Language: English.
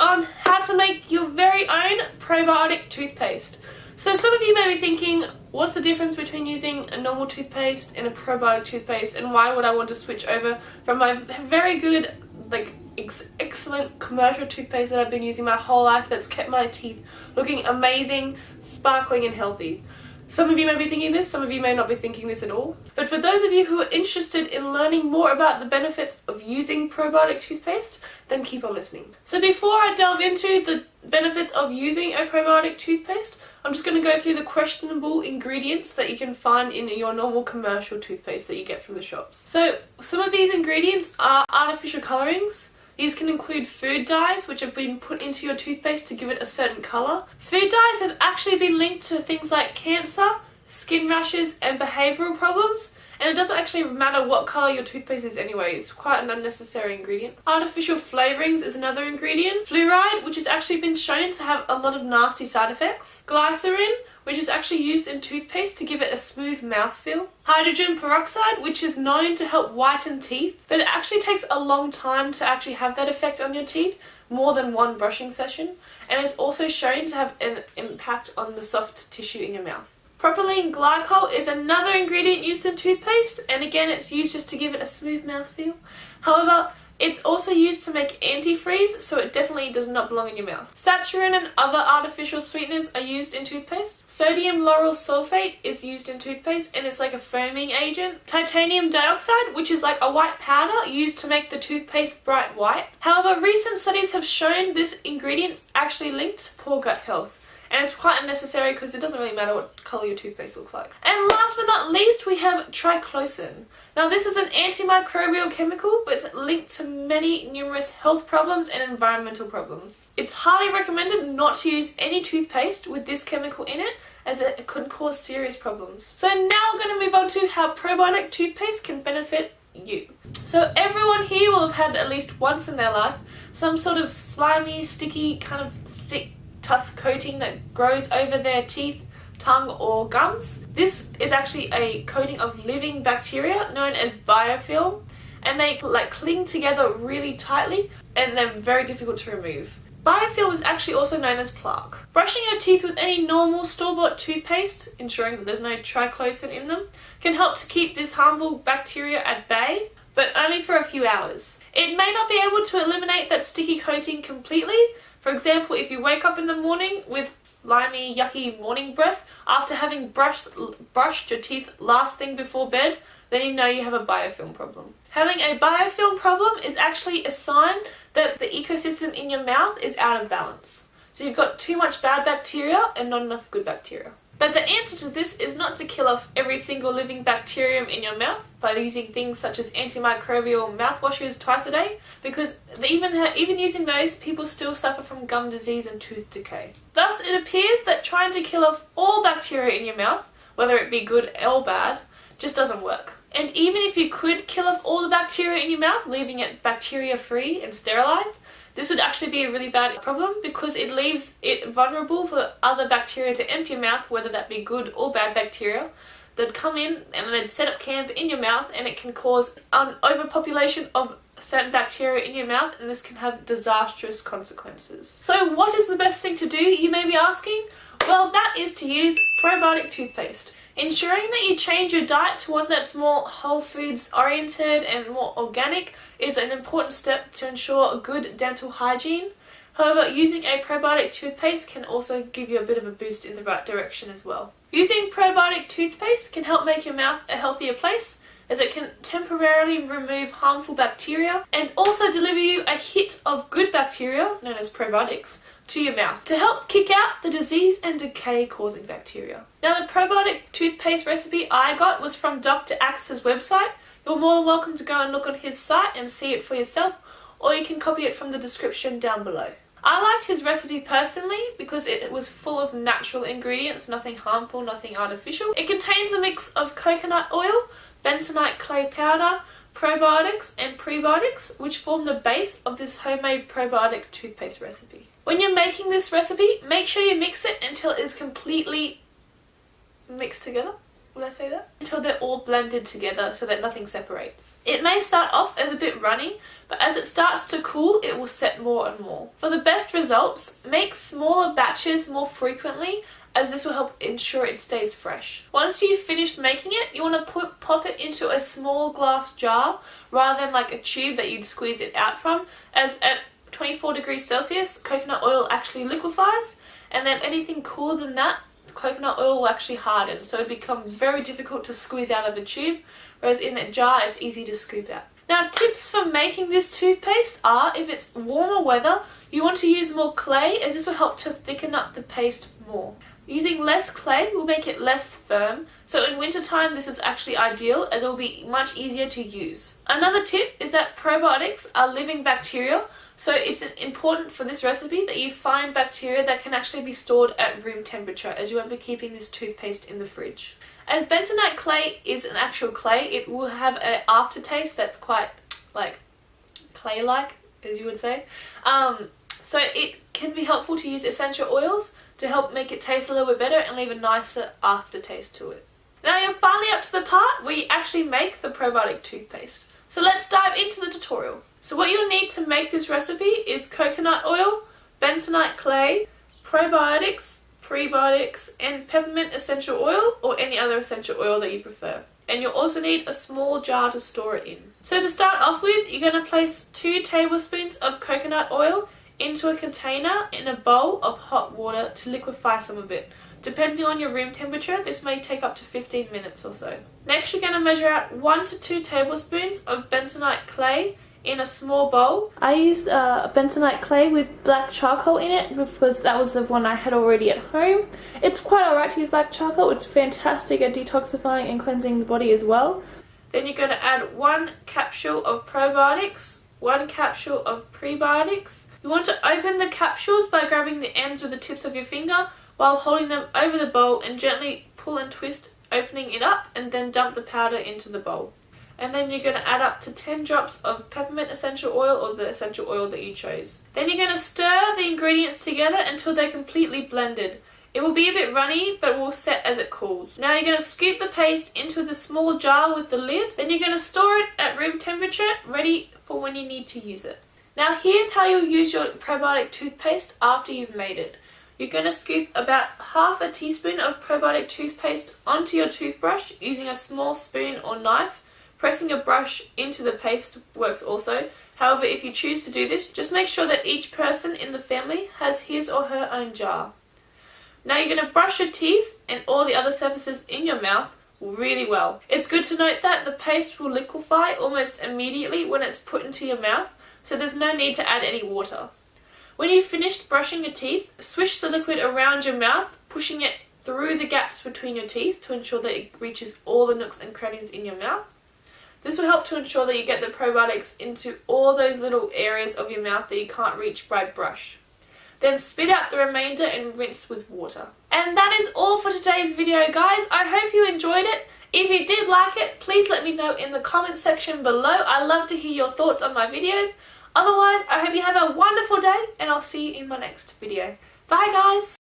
on how to make your very own probiotic toothpaste. So some of you may be thinking, what's the difference between using a normal toothpaste and a probiotic toothpaste and why would I want to switch over from my very good, like ex excellent commercial toothpaste that I've been using my whole life that's kept my teeth looking amazing, sparkling and healthy. Some of you may be thinking this, some of you may not be thinking this at all. But for those of you who are interested in learning more about the benefits of using probiotic toothpaste, then keep on listening. So before I delve into the benefits of using a probiotic toothpaste, I'm just going to go through the questionable ingredients that you can find in your normal commercial toothpaste that you get from the shops. So some of these ingredients are artificial colorings, these can include food dyes which have been put into your toothpaste to give it a certain colour. Food dyes have actually been linked to things like cancer, skin rashes and behavioural problems and it doesn't actually matter what colour your toothpaste is anyway, it's quite an unnecessary ingredient. Artificial flavourings is another ingredient. Fluoride, which has actually been shown to have a lot of nasty side effects. Glycerin, which is actually used in toothpaste to give it a smooth mouthfeel. Hydrogen peroxide, which is known to help whiten teeth, but it actually takes a long time to actually have that effect on your teeth, more than one brushing session, and it's also shown to have an impact on the soft tissue in your mouth. Propylene glycol is another ingredient used in toothpaste, and again it's used just to give it a smooth mouthfeel. However, it's also used to make antifreeze, so it definitely does not belong in your mouth. Saccharin and other artificial sweeteners are used in toothpaste. Sodium lauryl sulfate is used in toothpaste and it's like a foaming agent. Titanium dioxide, which is like a white powder used to make the toothpaste bright white. However, recent studies have shown this ingredient actually linked to poor gut health and it's quite unnecessary because it doesn't really matter what colour your toothpaste looks like. And last but not least we have triclosan. Now this is an antimicrobial chemical but it's linked to many numerous health problems and environmental problems. It's highly recommended not to use any toothpaste with this chemical in it as it could cause serious problems. So now we're going to move on to how probiotic toothpaste can benefit you. So everyone here will have had at least once in their life some sort of slimy, sticky, kind of thick tough coating that grows over their teeth, tongue or gums. This is actually a coating of living bacteria known as biofilm and they like cling together really tightly and they're very difficult to remove. Biofilm is actually also known as plaque. Brushing your teeth with any normal store-bought toothpaste, ensuring that there's no triclosan in them, can help to keep this harmful bacteria at bay, but only for a few hours. It may not be able to eliminate that sticky coating completely, for example, if you wake up in the morning with slimy, yucky morning breath after having brushed, brushed your teeth last thing before bed, then you know you have a biofilm problem. Having a biofilm problem is actually a sign that the ecosystem in your mouth is out of balance. So you've got too much bad bacteria and not enough good bacteria. But the answer to this is not to kill off every single living bacterium in your mouth by using things such as antimicrobial mouthwashes twice a day because even, even using those, people still suffer from gum disease and tooth decay. Thus, it appears that trying to kill off all bacteria in your mouth, whether it be good or bad, just doesn't work. And even if you could kill off all the bacteria in your mouth, leaving it bacteria free and sterilised, this would actually be a really bad problem because it leaves it vulnerable for other bacteria to enter your mouth, whether that be good or bad bacteria. They'd come in and they'd set up camp in your mouth and it can cause an overpopulation of certain bacteria in your mouth and this can have disastrous consequences. So what is the best thing to do, you may be asking? Well, that is to use probiotic toothpaste. Ensuring that you change your diet to one that's more whole foods oriented and more organic is an important step to ensure good dental hygiene. However, using a probiotic toothpaste can also give you a bit of a boost in the right direction as well. Using probiotic toothpaste can help make your mouth a healthier place as it can temporarily remove harmful bacteria and also deliver you a hit of good bacteria, known as probiotics, to your mouth to help kick out the disease and decay causing bacteria. Now the probiotic toothpaste recipe I got was from Dr. Axe's website. You're more than welcome to go and look on his site and see it for yourself or you can copy it from the description down below. I liked his recipe personally because it was full of natural ingredients, nothing harmful, nothing artificial. It contains a mix of coconut oil, bentonite clay powder, probiotics and prebiotics which form the base of this homemade probiotic toothpaste recipe. When you're making this recipe, make sure you mix it until it is completely mixed together. Will I say that? Until they're all blended together so that nothing separates. It may start off as a bit runny, but as it starts to cool, it will set more and more. For the best results, make smaller batches more frequently as this will help ensure it stays fresh. Once you've finished making it, you want to put pop it into a small glass jar rather than like a tube that you'd squeeze it out from as at 24 degrees Celsius coconut oil actually liquefies and then anything cooler than that coconut oil will actually harden so it become very difficult to squeeze out of a tube whereas in a jar it's easy to scoop out. Now tips for making this toothpaste are if it's warmer weather you want to use more clay as this will help to thicken up the paste more. Using less clay will make it less firm, so in wintertime this is actually ideal as it will be much easier to use. Another tip is that probiotics are living bacteria, so it's important for this recipe that you find bacteria that can actually be stored at room temperature as you won't be keeping this toothpaste in the fridge. As bentonite clay is an actual clay, it will have an aftertaste that's quite like clay-like, as you would say. Um, so it can be helpful to use essential oils to help make it taste a little bit better and leave a nicer aftertaste to it. Now you're finally up to the part where you actually make the probiotic toothpaste. So let's dive into the tutorial. So what you'll need to make this recipe is coconut oil, bentonite clay, probiotics, prebiotics, and peppermint essential oil or any other essential oil that you prefer. And you'll also need a small jar to store it in. So to start off with, you're going to place 2 tablespoons of coconut oil into a container in a bowl of hot water to liquefy some of it. Depending on your room temperature, this may take up to 15 minutes or so. Next, you're going to measure out 1 to 2 tablespoons of bentonite clay in a small bowl. I used uh, bentonite clay with black charcoal in it because that was the one I had already at home. It's quite alright to use black charcoal. It's fantastic at detoxifying and cleansing the body as well. Then you're going to add one capsule of probiotics, one capsule of prebiotics, you want to open the capsules by grabbing the ends with the tips of your finger while holding them over the bowl and gently pull and twist opening it up and then dump the powder into the bowl. And then you're going to add up to 10 drops of peppermint essential oil or the essential oil that you chose. Then you're going to stir the ingredients together until they're completely blended. It will be a bit runny, but will set as it cools. Now you're going to scoop the paste into the small jar with the lid. Then you're going to store it at room temperature, ready for when you need to use it. Now here's how you'll use your probiotic toothpaste after you've made it. You're going to scoop about half a teaspoon of probiotic toothpaste onto your toothbrush using a small spoon or knife. Pressing your brush into the paste works also. However, if you choose to do this, just make sure that each person in the family has his or her own jar. Now you're going to brush your teeth and all the other surfaces in your mouth really well. It's good to note that the paste will liquefy almost immediately when it's put into your mouth, so there's no need to add any water. When you've finished brushing your teeth, swish the liquid around your mouth, pushing it through the gaps between your teeth to ensure that it reaches all the nooks and crannies in your mouth. This will help to ensure that you get the probiotics into all those little areas of your mouth that you can't reach by brush. Then spit out the remainder and rinse with water. And that is all for today's video guys. I hope you enjoyed it. If you did like it, please let me know in the comments section below. I love to hear your thoughts on my videos. Otherwise, I hope you have a wonderful day and I'll see you in my next video. Bye guys!